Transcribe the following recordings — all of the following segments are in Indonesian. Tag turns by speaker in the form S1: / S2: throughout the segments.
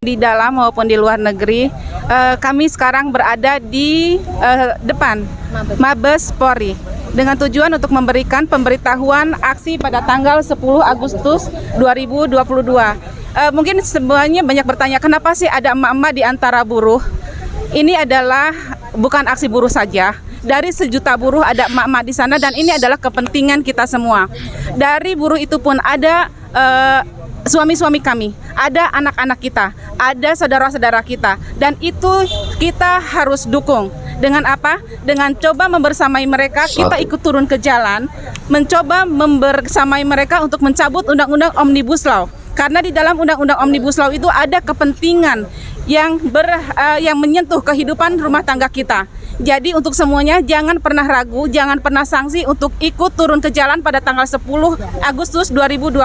S1: di dalam maupun di luar negeri. Eh, kami sekarang berada di eh, depan Mabes Polri dengan tujuan untuk memberikan pemberitahuan aksi pada tanggal 10 Agustus 2022. Eh, mungkin semuanya banyak bertanya kenapa sih ada emak-emak di antara buruh? Ini adalah bukan aksi buruh saja. Dari sejuta buruh ada emak-emak di sana dan ini adalah kepentingan kita semua. Dari buruh itu pun ada eh, suami-suami kami, ada anak-anak kita, ada saudara-saudara kita, dan itu kita harus dukung. Dengan apa? Dengan coba membersamai mereka, kita ikut turun ke jalan, mencoba membersamai mereka untuk mencabut undang-undang Omnibus Law. Karena di dalam undang-undang Omnibus Law itu ada kepentingan yang ber, uh, yang menyentuh kehidupan rumah tangga kita. Jadi untuk semuanya jangan pernah ragu, jangan pernah sanksi untuk ikut turun ke jalan pada tanggal 10 Agustus 2022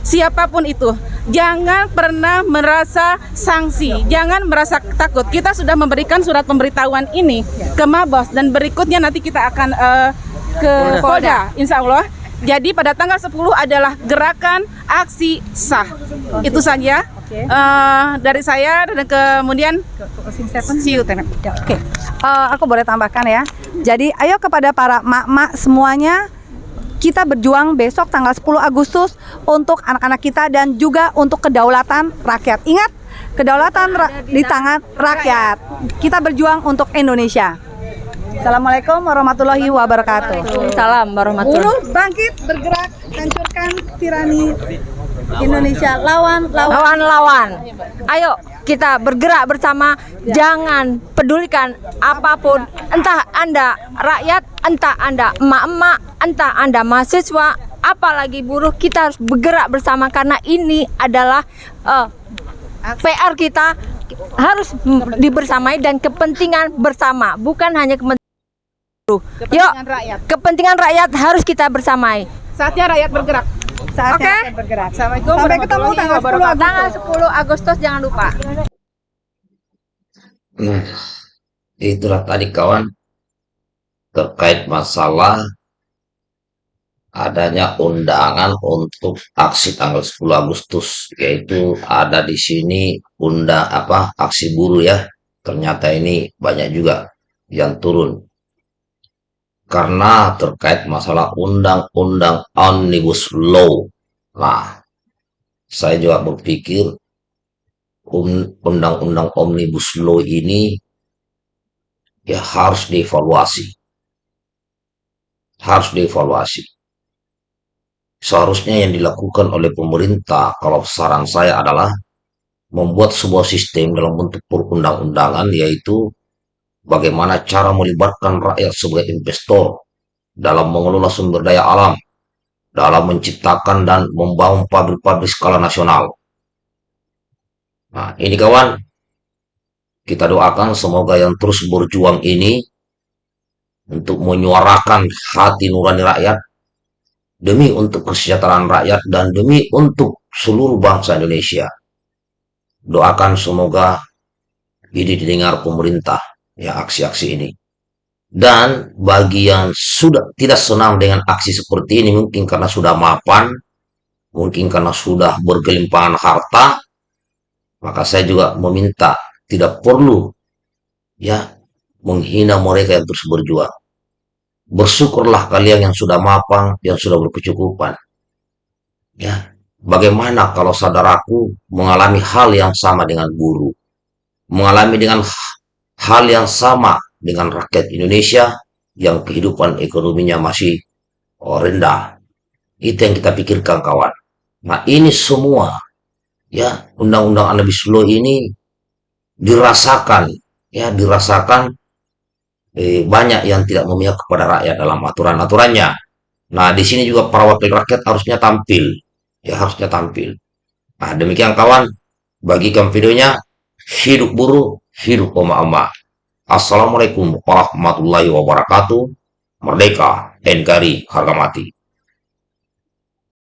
S1: siapa pun itu jangan pernah merasa sanksi jangan merasa takut. Kita sudah memberikan surat pemberitahuan ini ke Mabos dan berikutnya nanti kita akan uh, ke Polda. Insya Allah. Jadi pada tanggal 10 adalah gerakan aksi sah. Itu saja. Uh, dari saya dan kemudian you Oke,
S2: okay. uh, aku boleh tambahkan ya. Jadi ayo kepada para mak-mak semuanya kita berjuang besok tanggal 10 Agustus untuk anak-anak kita dan juga untuk kedaulatan rakyat. Ingat, kedaulatan ra di tangan rakyat. Kita berjuang untuk Indonesia. Assalamualaikum warahmatullahi wabarakatuh.
S3: Salam warahmatullahi
S2: Buruh bangkit, bergerak, hancurkan tirani Indonesia. Lawan, lawan.
S3: Lawan, lawan. Ayo kita bergerak bersama jangan pedulikan apa pun entah anda rakyat entah anda emak-emak entah anda mahasiswa apalagi buruh kita harus bergerak bersama karena ini adalah uh, eh, PR kita harus dibersamai dan kepentingan bersama bukan hanya kepentingan buruh yuk rakyat. kepentingan rakyat harus kita bersamai
S1: saatnya rakyat bergerak
S2: Oke. Okay. bergerak. Assalamualaikum. Sampai ketemu tanggal 10 Agustus.
S3: Tanggal 10 Agustus jangan lupa.
S4: Nah, itulah tadi kawan terkait masalah adanya undangan untuk aksi tanggal 10 Agustus yaitu ada di sini undang apa aksi buruh ya ternyata ini banyak juga yang turun karena terkait masalah undang-undang omnibus law. Nah, saya juga berpikir undang-undang omnibus law ini ya harus dievaluasi. Harus dievaluasi. Seharusnya yang dilakukan oleh pemerintah, kalau saran saya adalah membuat sebuah sistem dalam bentuk perundang-undangan, yaitu bagaimana cara melibatkan rakyat sebagai investor dalam mengelola sumber daya alam, dalam menciptakan dan membangun pabrik-pabrik skala nasional. Nah, ini kawan, kita doakan semoga yang terus berjuang ini untuk menyuarakan hati nurani rakyat demi untuk kesejahteraan rakyat dan demi untuk seluruh bangsa Indonesia. Doakan semoga ini didengar pemerintah ya aksi-aksi ini. Dan bagi yang sudah tidak senang dengan aksi seperti ini mungkin karena sudah mapan, mungkin karena sudah bergelimpangan harta, maka saya juga meminta tidak perlu ya menghina mereka yang terus berjuang. Bersyukurlah kalian yang sudah mapan, yang sudah berkecukupan. Ya, bagaimana kalau saudaraku mengalami hal yang sama dengan guru, mengalami dengan hal yang sama dengan rakyat Indonesia yang kehidupan ekonominya masih oh, rendah. Itu yang kita pikirkan kawan. Nah ini semua ya undang-undang Law ini dirasakan ya dirasakan eh, banyak yang tidak memihak kepada rakyat dalam aturan-aturannya. Nah di sini juga para wakil rakyat harusnya tampil ya harusnya tampil. Nah demikian kawan bagikan videonya hidup buruh hidup oma-oma. Assalamualaikum warahmatullahi wabarakatuh. Merdeka, NKRI, harga mati.